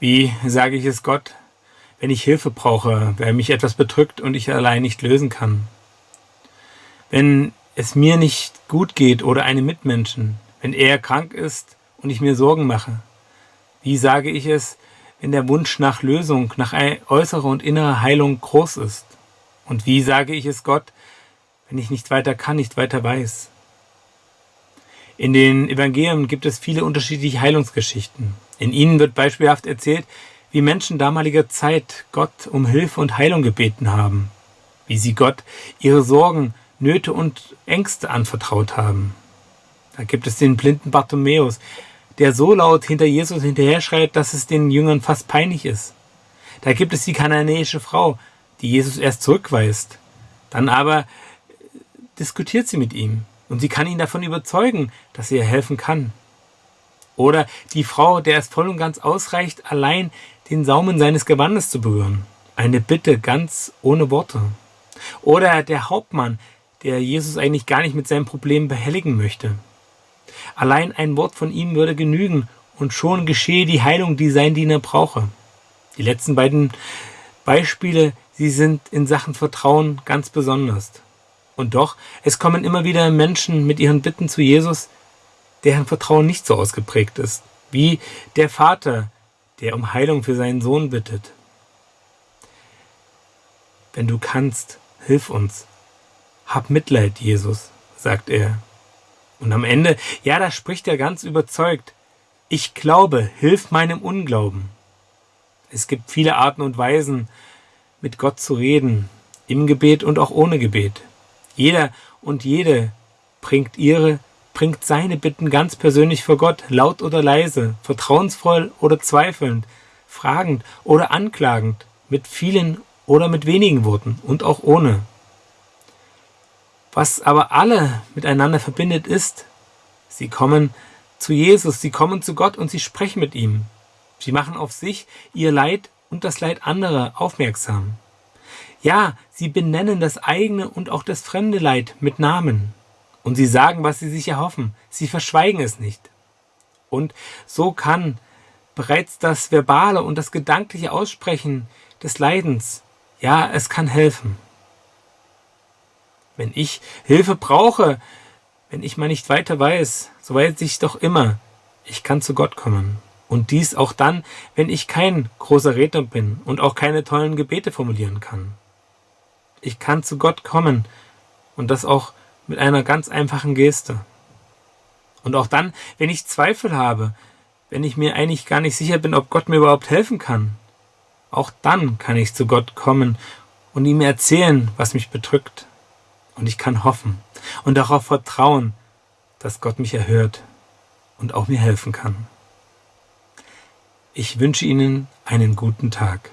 Wie sage ich es Gott, wenn ich Hilfe brauche, weil mich etwas bedrückt und ich allein nicht lösen kann? Wenn es mir nicht gut geht oder einem Mitmenschen, wenn er krank ist und ich mir Sorgen mache? Wie sage ich es, wenn der Wunsch nach Lösung, nach äußerer und innerer Heilung groß ist? Und wie sage ich es Gott, wenn ich nicht weiter kann, nicht weiter weiß? In den Evangelien gibt es viele unterschiedliche Heilungsgeschichten. In ihnen wird beispielhaft erzählt, wie Menschen damaliger Zeit Gott um Hilfe und Heilung gebeten haben, wie sie Gott ihre Sorgen, Nöte und Ängste anvertraut haben. Da gibt es den blinden Bartimäus, der so laut hinter Jesus hinterher schreit, dass es den Jüngern fast peinlich ist. Da gibt es die kananäische Frau, die Jesus erst zurückweist. Dann aber diskutiert sie mit ihm und sie kann ihn davon überzeugen, dass sie ihr helfen kann. Oder die Frau, der es voll und ganz ausreicht, allein den Saumen seines Gewandes zu berühren. Eine Bitte ganz ohne Worte. Oder der Hauptmann, der Jesus eigentlich gar nicht mit seinem Problem behelligen möchte. Allein ein Wort von ihm würde genügen und schon geschehe die Heilung, die sein Diener brauche. Die letzten beiden Beispiele, sie sind in Sachen Vertrauen ganz besonders. Und doch, es kommen immer wieder Menschen mit ihren Bitten zu Jesus, deren Vertrauen nicht so ausgeprägt ist, wie der Vater, der um Heilung für seinen Sohn bittet. Wenn du kannst, hilf uns. Hab Mitleid, Jesus, sagt er. Und am Ende, ja, da spricht er ganz überzeugt. Ich glaube, hilf meinem Unglauben. Es gibt viele Arten und Weisen, mit Gott zu reden, im Gebet und auch ohne Gebet. Jeder und jede bringt ihre, bringt seine Bitten ganz persönlich vor Gott, laut oder leise, vertrauensvoll oder zweifelnd, fragend oder anklagend, mit vielen oder mit wenigen Worten und auch ohne. Was aber alle miteinander verbindet ist, sie kommen zu Jesus, sie kommen zu Gott und sie sprechen mit ihm. Sie machen auf sich, ihr Leid und das Leid anderer aufmerksam. Ja, sie benennen das eigene und auch das fremde Leid mit Namen. Und sie sagen, was sie sich erhoffen. Sie verschweigen es nicht. Und so kann bereits das verbale und das gedankliche Aussprechen des Leidens, ja, es kann helfen. Wenn ich Hilfe brauche, wenn ich mal nicht weiter weiß, so weiß ich doch immer, ich kann zu Gott kommen. Und dies auch dann, wenn ich kein großer Redner bin und auch keine tollen Gebete formulieren kann. Ich kann zu Gott kommen und das auch mit einer ganz einfachen Geste. Und auch dann, wenn ich Zweifel habe, wenn ich mir eigentlich gar nicht sicher bin, ob Gott mir überhaupt helfen kann, auch dann kann ich zu Gott kommen und ihm erzählen, was mich bedrückt. Und ich kann hoffen und darauf vertrauen, dass Gott mich erhört und auch mir helfen kann. Ich wünsche Ihnen einen guten Tag.